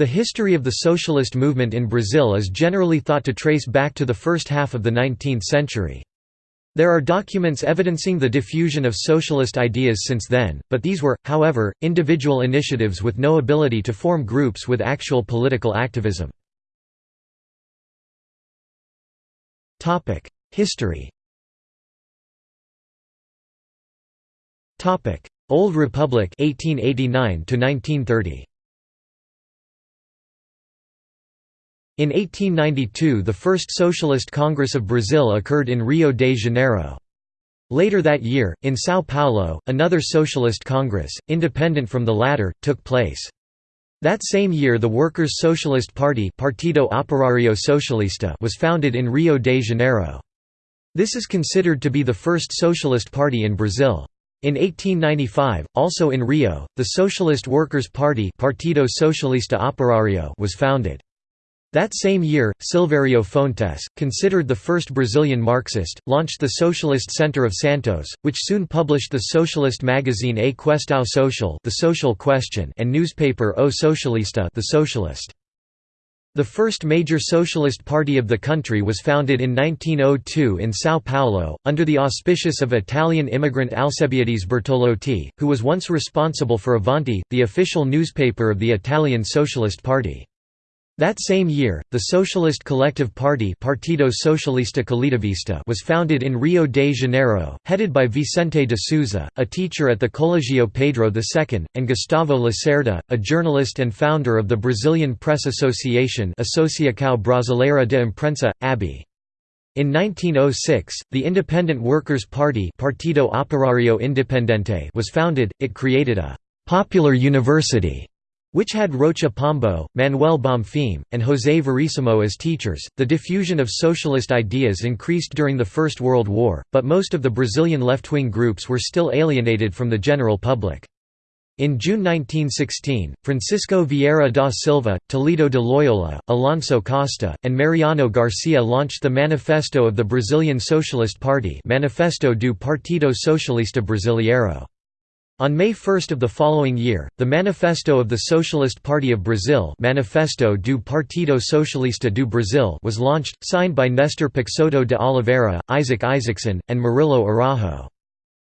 The history of the socialist movement in Brazil is generally thought to trace back to the first half of the 19th century. There are documents evidencing the diffusion of socialist ideas since then, but these were, however, individual initiatives with no ability to form groups with actual political activism. History Old Republic 1889 to 1930 In 1892 the first Socialist Congress of Brazil occurred in Rio de Janeiro. Later that year, in São Paulo, another Socialist Congress, independent from the latter, took place. That same year the Workers' Socialist Party Partido Operário Socialista was founded in Rio de Janeiro. This is considered to be the first socialist party in Brazil. In 1895, also in Rio, the Socialist Workers' Party Partido Socialista Operário was founded. That same year, Silvério Fontes, considered the first Brazilian Marxist, launched the Socialist Center of Santos, which soon published the socialist magazine A Questão Social the Social Question and newspaper O Socialista the Socialist. The first major socialist party of the country was founded in 1902 in São Paulo, under the auspices of Italian immigrant Alcebiades Bertolotti, who was once responsible for Avanti, the official newspaper of the Italian Socialist Party. That same year, the Socialist Collective Party Partido Socialista Coletivista was founded in Rio de Janeiro, headed by Vicente de Souza, a teacher at the Colégio Pedro II, and Gustavo Lacerda, a journalist and founder of the Brazilian Press Association Associação Brasileira de Imprensa, ABI. In 1906, the Independent Workers' Party Partido Operário Independente was founded, it created a «popular university» which had Rocha Pombo, Manuel Bonfim, and José Verissimo as teachers. The diffusion of socialist ideas increased during the First World War, but most of the Brazilian left-wing groups were still alienated from the general public. In June 1916, Francisco Vieira da Silva, Toledo de Loyola, Alonso Costa, and Mariano Garcia launched the Manifesto of the Brazilian Socialist Party Manifesto do Partido Socialista Brasileiro. On May 1 of the following year, the Manifesto of the Socialist Party of Brazil Manifesto do Partido Socialista do Brasil was launched, signed by Nestor Peixoto de Oliveira, Isaac Isaacson, and Murilo Araujo.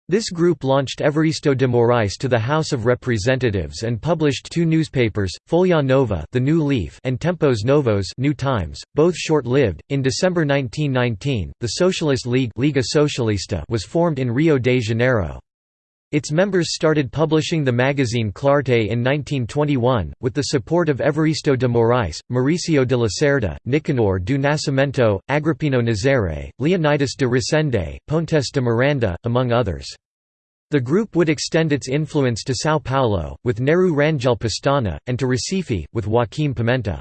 This group launched Evaristo de Moraes to the House of Representatives and published two newspapers, Folha Nova, The New Leaf, and Tempos Novos, New Times, both short-lived. In December 1919, the Socialist League Liga Socialista was formed in Rio de Janeiro. Its members started publishing the magazine Clarté in 1921, with the support of Evaristo de Moraes, Mauricio de Lacerda, Nicanor do Nascimento, Agrippino Nazare, Leonidas de Resende, Pontes de Miranda, among others. The group would extend its influence to São Paulo, with Nereu Rangel Pestana, and to Recife, with Joaquim Pimenta.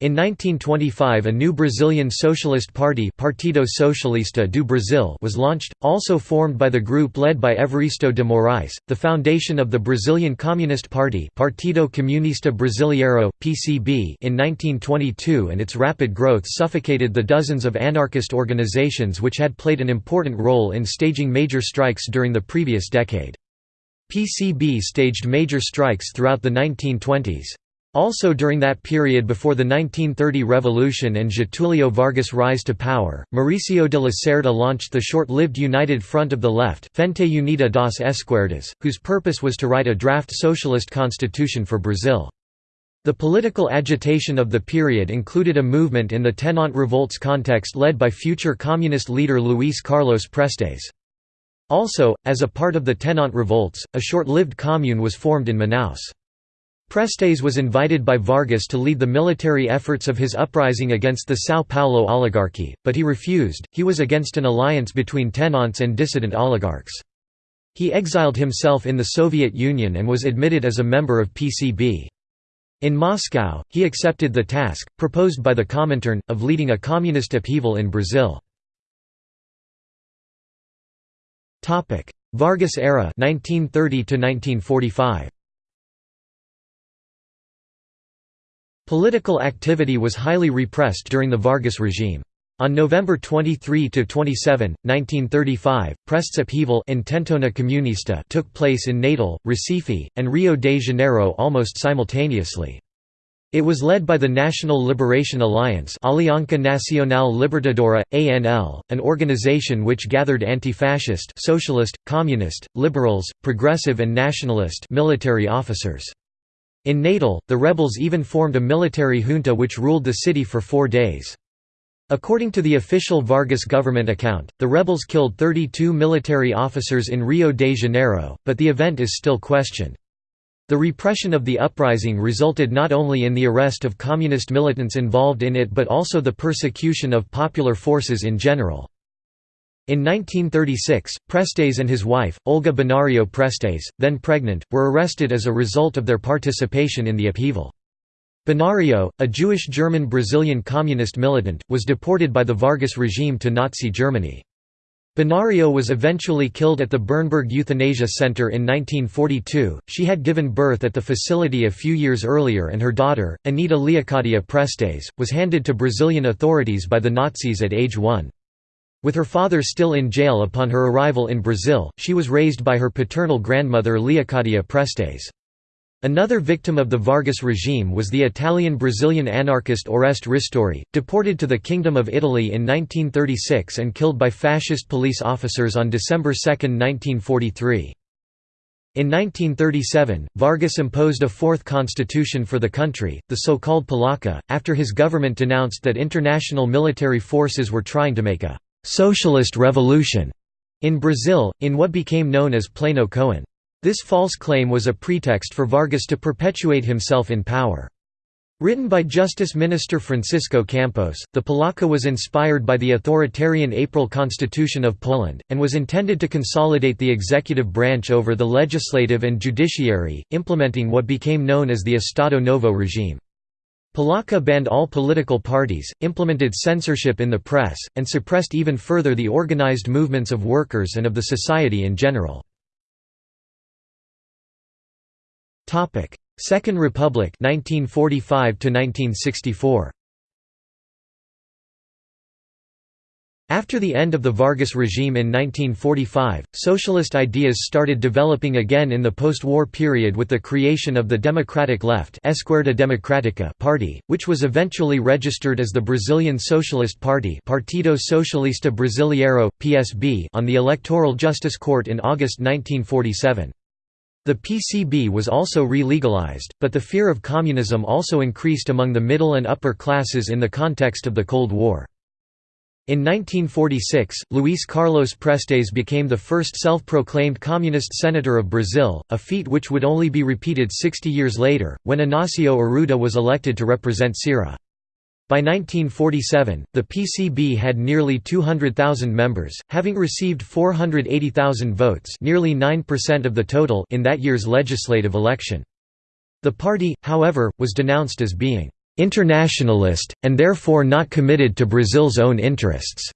In 1925 a new Brazilian Socialist Party Partido Socialista do Brasil was launched, also formed by the group led by Evaristo de Moraes. The foundation of the Brazilian Communist Party Partido Comunista Brasileiro, PCB in 1922 and its rapid growth suffocated the dozens of anarchist organizations which had played an important role in staging major strikes during the previous decade. PCB staged major strikes throughout the 1920s. Also during that period before the 1930 revolution and Getulio Vargas' rise to power, Mauricio de Lacerda launched the short-lived United Front of the Left Frente Unida das Esquerdas, whose purpose was to write a draft socialist constitution for Brazil. The political agitation of the period included a movement in the Tenente revolts context led by future communist leader Luís Carlos Prestes. Also, as a part of the Tenente revolts, a short-lived commune was formed in Manaus. Prestes was invited by Vargas to lead the military efforts of his uprising against the São Paulo oligarchy, but he refused, he was against an alliance between tenentes and dissident oligarchs. He exiled himself in the Soviet Union and was admitted as a member of PCB. In Moscow, he accepted the task, proposed by the Comintern, of leading a communist upheaval in Brazil. Vargas era 1930 1945. Political activity was highly repressed during the Vargas regime. On November 23–27, 1935, Prestes upheaval Comunista took place in Natal, Recife, and Rio de Janeiro almost simultaneously. It was led by the National Liberation Alliance Aliança Nacional Libertadora, ANL, an organization which gathered anti-fascist socialist, communist, liberals, progressive and nationalist military officers. In Natal, the rebels even formed a military junta which ruled the city for four days. According to the official Vargas government account, the rebels killed 32 military officers in Rio de Janeiro, but the event is still questioned. The repression of the uprising resulted not only in the arrest of communist militants involved in it but also the persecution of popular forces in general. In 1936, Prestes and his wife, Olga Benario Prestes, then pregnant, were arrested as a result of their participation in the upheaval. Benario, a Jewish German-Brazilian communist militant, was deported by the Vargas regime to Nazi Germany. Benario was eventually killed at the Bernburg Euthanasia Center in 1942. She had given birth at the facility a few years earlier, and her daughter, Anita Leocadia Prestes, was handed to Brazilian authorities by the Nazis at age one. With her father still in jail upon her arrival in Brazil, she was raised by her paternal grandmother Leocadia Prestes. Another victim of the Vargas regime was the Italian-Brazilian anarchist Oreste Ristori, deported to the Kingdom of Italy in 1936 and killed by fascist police officers on December 2, 1943. In 1937, Vargas imposed a fourth constitution for the country, the so-called Polaca, after his government denounced that international military forces were trying to make a «socialist revolution» in Brazil, in what became known as Plano Cohen. This false claim was a pretext for Vargas to perpetuate himself in power. Written by Justice Minister Francisco Campos, the Polaca was inspired by the authoritarian April Constitution of Poland, and was intended to consolidate the executive branch over the legislative and judiciary, implementing what became known as the Estado Novo regime. Polaca banned all political parties, implemented censorship in the press, and suppressed even further the organized movements of workers and of the society in general. Second Republic 1945 to 1964. After the end of the Vargas regime in 1945, socialist ideas started developing again in the post-war period with the creation of the Democratic Left Esquerda Democrática Party, which was eventually registered as the Brazilian Socialist Party Partido Socialista Brasileiro, PSB on the Electoral Justice Court in August 1947. The PCB was also re-legalized, but the fear of communism also increased among the middle and upper classes in the context of the Cold War. In 1946, Luís Carlos Prestes became the first self-proclaimed communist senator of Brazil, a feat which would only be repeated 60 years later, when Inácio Arruda was elected to represent Ceará. By 1947, the PCB had nearly 200,000 members, having received 480,000 votes nearly 9% of the total in that year's legislative election. The party, however, was denounced as being «internationalist, and therefore not committed to Brazil's own interests»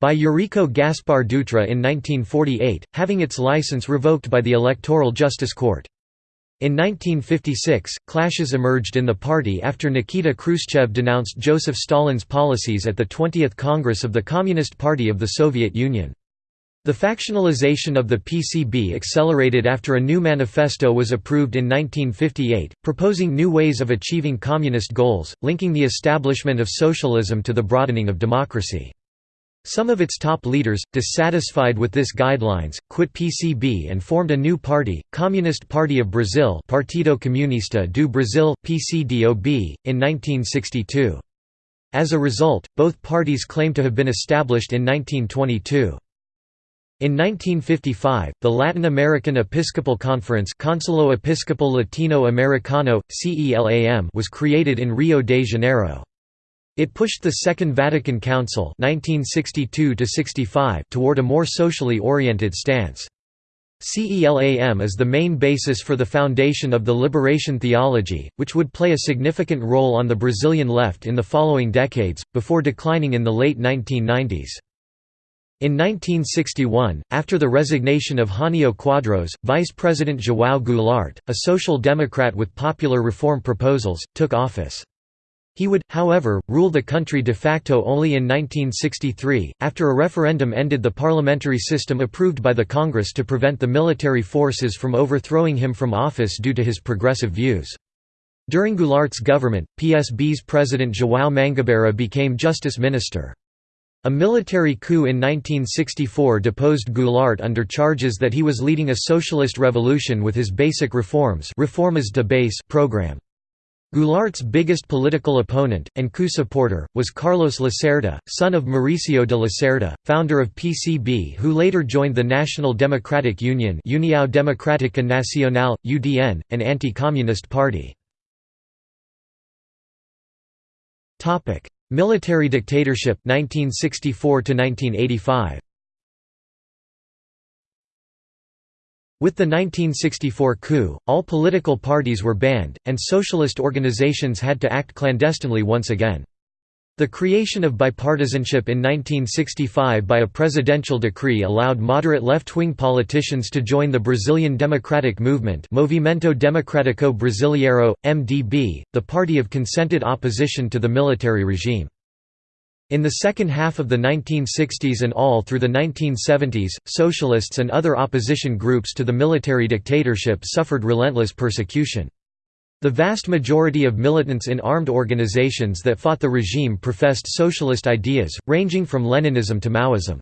by Eurico Gaspar Dutra in 1948, having its license revoked by the Electoral Justice Court. In 1956, clashes emerged in the party after Nikita Khrushchev denounced Joseph Stalin's policies at the 20th Congress of the Communist Party of the Soviet Union. The factionalization of the PCB accelerated after a new manifesto was approved in 1958, proposing new ways of achieving communist goals, linking the establishment of socialism to the broadening of democracy. Some of its top leaders, dissatisfied with this guidelines, quit PCB and formed a new party, Communist Party of Brazil Partido Comunista do Brasil, PCDOB, in 1962. As a result, both parties claim to have been established in 1922. In 1955, the Latin American Episcopal Conference Consejo Episcopal Latino Americano, CELAM was created in Rio de Janeiro. It pushed the Second Vatican Council 1962 toward a more socially oriented stance. CELAM is the main basis for the foundation of the liberation theology, which would play a significant role on the Brazilian left in the following decades, before declining in the late 1990s. In 1961, after the resignation of Jânio Quadros, Vice President João Goulart, a social democrat with popular reform proposals, took office. He would, however, rule the country de facto only in 1963, after a referendum ended the parliamentary system approved by the Congress to prevent the military forces from overthrowing him from office due to his progressive views. During Goulart's government, PSB's president João Mangabeira became justice minister. A military coup in 1964 deposed Goulart under charges that he was leading a socialist revolution with his basic reforms Reformas de base program. Goulart's biggest political opponent, and coup supporter, was Carlos Lacerda, son of Mauricio de Lacerda, founder of PCB who later joined the National Democratic Union União Democrática Nacional, UDN, an anti-communist party. Military dictatorship 1964 to 1985 With the 1964 coup, all political parties were banned, and socialist organizations had to act clandestinely once again. The creation of bipartisanship in 1965 by a presidential decree allowed moderate left-wing politicians to join the Brazilian Democratic Movement Movimento Democrático Brasileiro, MDB, the party of consented opposition to the military regime. In the second half of the 1960s and all through the 1970s, socialists and other opposition groups to the military dictatorship suffered relentless persecution. The vast majority of militants in armed organizations that fought the regime professed socialist ideas, ranging from Leninism to Maoism.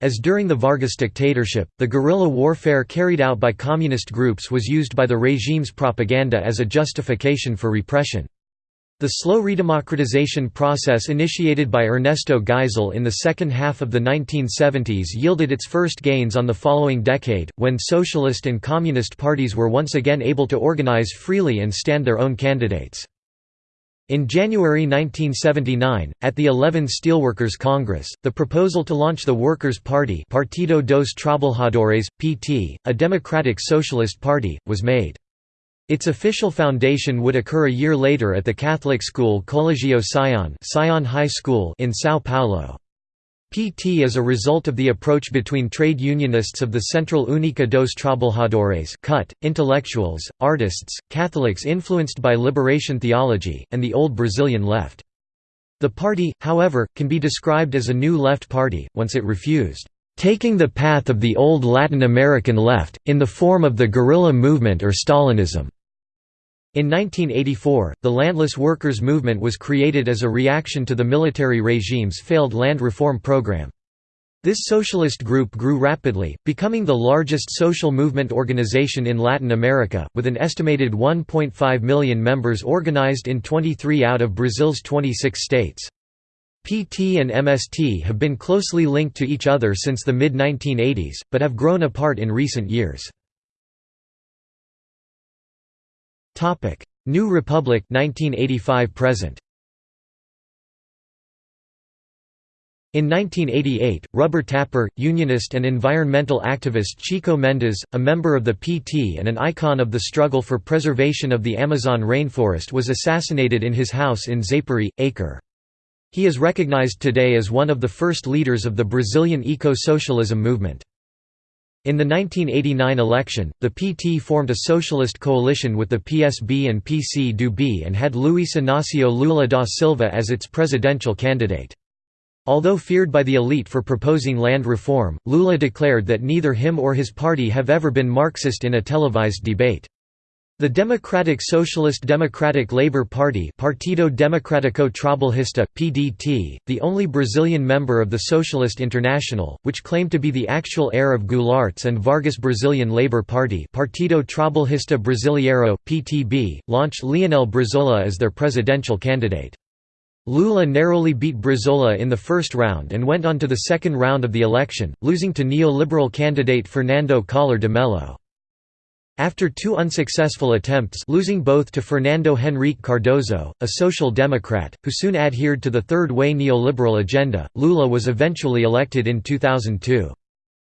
As during the Vargas dictatorship, the guerrilla warfare carried out by communist groups was used by the regime's propaganda as a justification for repression. The slow redemocratization process initiated by Ernesto Geisel in the second half of the 1970s yielded its first gains on the following decade, when socialist and communist parties were once again able to organize freely and stand their own candidates. In January 1979, at the 11 Steelworkers Congress, the proposal to launch the Workers' Party Partido dos Trabalhadores, PT, a democratic socialist party, was made. Its official foundation would occur a year later at the Catholic school Colegio Sion, Sion High School in São Paulo. PT is a result of the approach between trade unionists of the Central Única dos Trabalhadores CUT, intellectuals, artists, Catholics influenced by liberation theology, and the old Brazilian left. The party, however, can be described as a new left party, once it refused taking the path of the old Latin American left, in the form of the guerrilla movement or Stalinism. In 1984, the landless workers' movement was created as a reaction to the military regime's failed land reform program. This socialist group grew rapidly, becoming the largest social movement organization in Latin America, with an estimated 1.5 million members organized in 23 out of Brazil's 26 states. PT and MST have been closely linked to each other since the mid-1980s, but have grown apart in recent years. Topic: New Republic 1985 present. In 1988, rubber tapper, unionist and environmental activist Chico Mendes, a member of the PT and an icon of the struggle for preservation of the Amazon rainforest was assassinated in his house in Xapuri, Acre. He is recognized today as one of the first leaders of the Brazilian eco-socialism movement. In the 1989 election, the PT formed a socialist coalition with the PSB and PC-DB and had Luiz Inácio Lula da Silva as its presidential candidate. Although feared by the elite for proposing land reform, Lula declared that neither him or his party have ever been Marxist in a televised debate. The Democratic Socialist Democratic Labour Party Partido Democrático Trabalhista, PDT, the only Brazilian member of the Socialist International, which claimed to be the actual heir of Goulart's and Vargas Brazilian Labour Party Partido Trabalhista Brasileiro, PTB, launched Leonel Brizola as their presidential candidate. Lula narrowly beat Brizola in the first round and went on to the second round of the election, losing to neoliberal candidate Fernando Collor de Mello. After two unsuccessful attempts losing both to Fernando Henrique Cardoso, a social democrat, who soon adhered to the Third Way neoliberal agenda, Lula was eventually elected in 2002.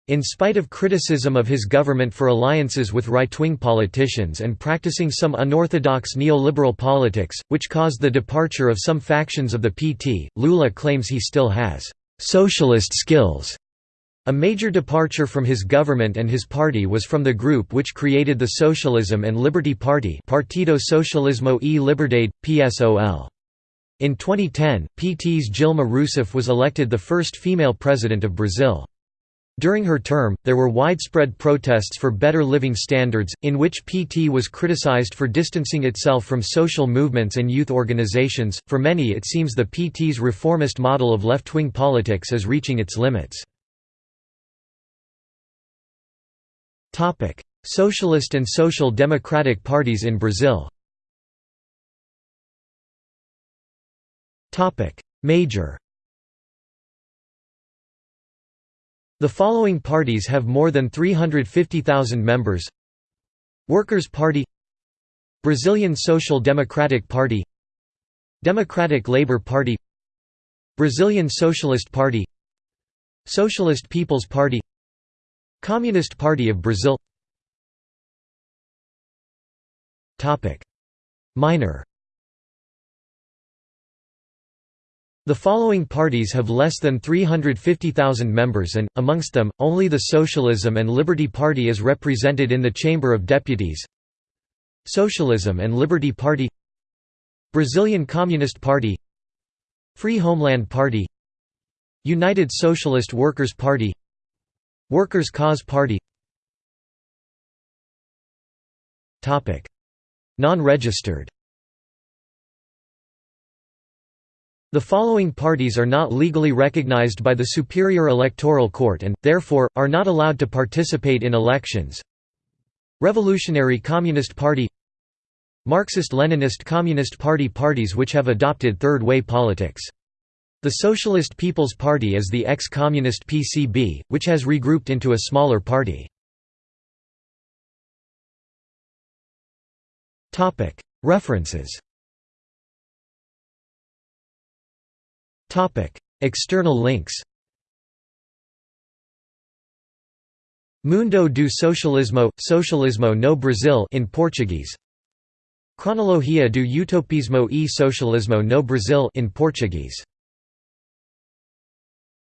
In spite of criticism of his government for alliances with right-wing politicians and practicing some unorthodox neoliberal politics, which caused the departure of some factions of the PT, Lula claims he still has «socialist skills» A major departure from his government and his party was from the group which created the Socialism and Liberty Party Partido Socialismo e Liberdade, PSOL. In 2010, PT's Dilma Rousseff was elected the first female president of Brazil. During her term, there were widespread protests for better living standards, in which PT was criticized for distancing itself from social movements and youth organizations. For many, it seems the PT's reformist model of left wing politics is reaching its limits. Socialist and Social Democratic parties in Brazil. Topic: Major. The following parties have more than 350,000 members. Workers' Party. Brazilian Social Democratic Party. Democratic Labour Party. Brazilian Socialist Party. Socialist People's Party Communist Party of Brazil. Minor. The following parties have less than 350,000 members and, amongst them, only the Socialism and Liberty Party is represented in the Chamber of Deputies. Socialism and Liberty Party. Brazilian Communist Party. Free Homeland Party. United Socialist Workers' Party Workers' Cause Party. Non-registered. The following parties are not legally recognized by the Superior Electoral Court and, therefore, are not allowed to participate in elections. Revolutionary Communist Party. Marxist-Leninist Communist Party parties which have adopted third-way politics. The Socialist People's Party is the ex-communist PCB, which has regrouped into a smaller party. References. External links. Mundo do Socialismo, Socialismo no Brasil in Portuguese. Cronologia do Utopismo e Socialismo no Brasil in Portuguese